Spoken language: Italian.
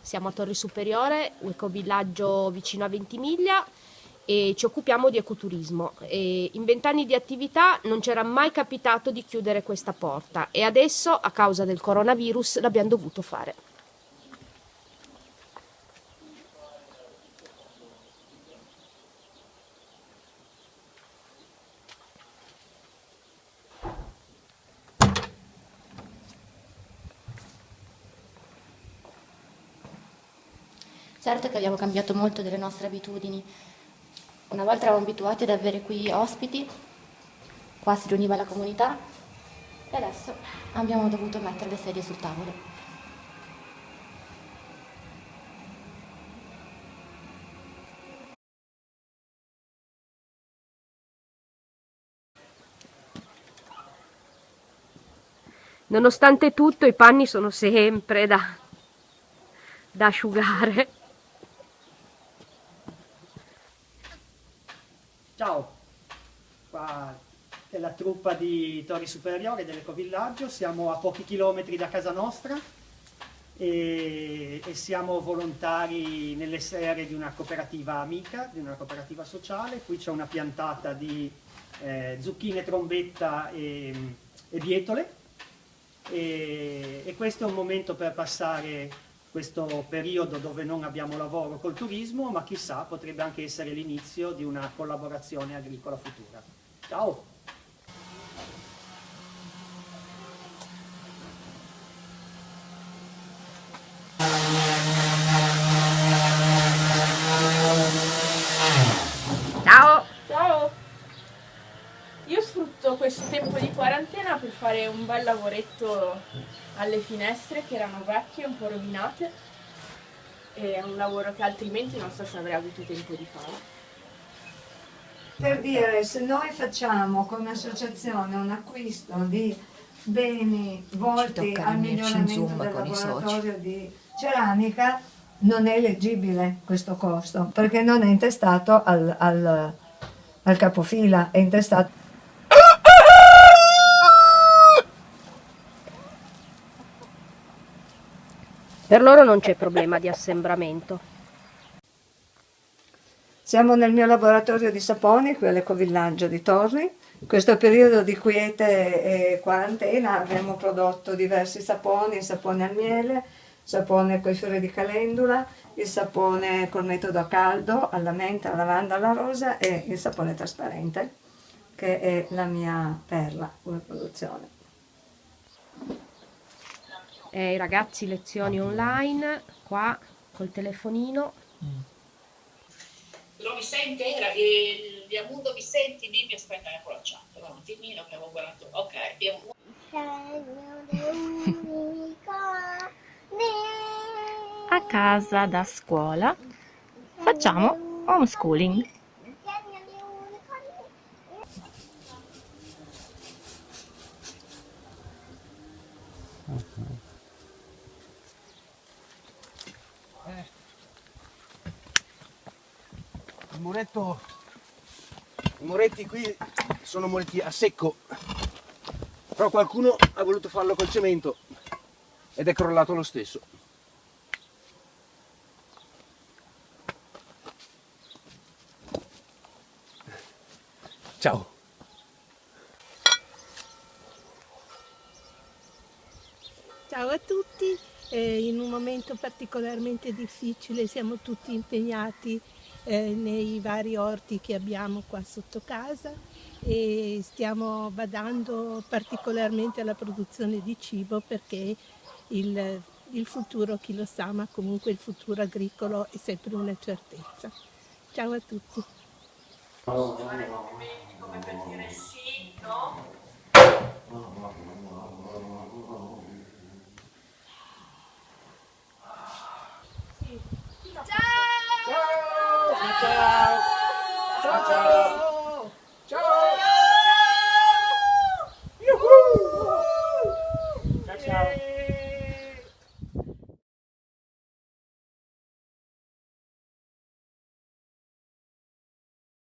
siamo a Torre Superiore, un ecovillaggio vicino a Ventimiglia e ci occupiamo di ecoturismo. E in vent'anni di attività non c'era mai capitato di chiudere questa porta e adesso a causa del coronavirus l'abbiamo dovuto fare. Certo che abbiamo cambiato molto delle nostre abitudini. Una volta eravamo abituati ad avere qui ospiti, qua si riuniva la comunità e adesso abbiamo dovuto mettere le sedie sul tavolo. Nonostante tutto i panni sono sempre da, da asciugare. Ciao, qua è la truppa di Torri Superiore dell'Ecovillaggio, siamo a pochi chilometri da casa nostra e, e, siamo volontari nelle sere di una cooperativa amica, di una cooperativa sociale. Qui c'è una piantata di eh, zucchine, trombetta e, e bietole e, e questo è un momento per passare questo periodo dove non abbiamo lavoro col turismo, ma chissà potrebbe anche essere l'inizio di una collaborazione agricola futura. Ciao! Ciao! Io questo tempo di quarantena per fare un bel lavoretto alle finestre che erano vecchie, un po' rovinate e è un lavoro che altrimenti non so se avrei avuto tempo di fare. Per dire, se noi facciamo come associazione un acquisto di beni volti al miglioramento del laboratorio di ceramica, non è leggibile questo costo, perché non è intestato al, al, al capofila, è intestato Per loro non c'è problema di assembramento. Siamo nel mio laboratorio di saponi, qui all'ecovillaggio di Torri. In questo periodo di quiete e quarantena abbiamo prodotto diversi saponi, il sapone al miele, sapone con i fiori di calendula, il sapone col metodo a caldo, alla menta, alla lavanda, alla rosa e il sapone trasparente, che è la mia perla come produzione eh, i ragazzi lezioni online, qua col telefonino. Mm. Lo mi sente? Era, eh, Diamundo mi senti? Dimmi, aspetta, ecco la chat, un attimino che avevo guardato. Ok, Diamundo. A casa da scuola facciamo homeschooling. Okay. il muretto i muretti qui sono muretti a secco però qualcuno ha voluto farlo col cemento ed è crollato lo stesso ciao ciao a tutti eh, in un momento particolarmente difficile siamo tutti impegnati eh, nei vari orti che abbiamo qua sotto casa e stiamo badando particolarmente alla produzione di cibo perché il, il futuro chi lo sa ma comunque il futuro agricolo è sempre una certezza. Ciao a tutti. Ciao ciao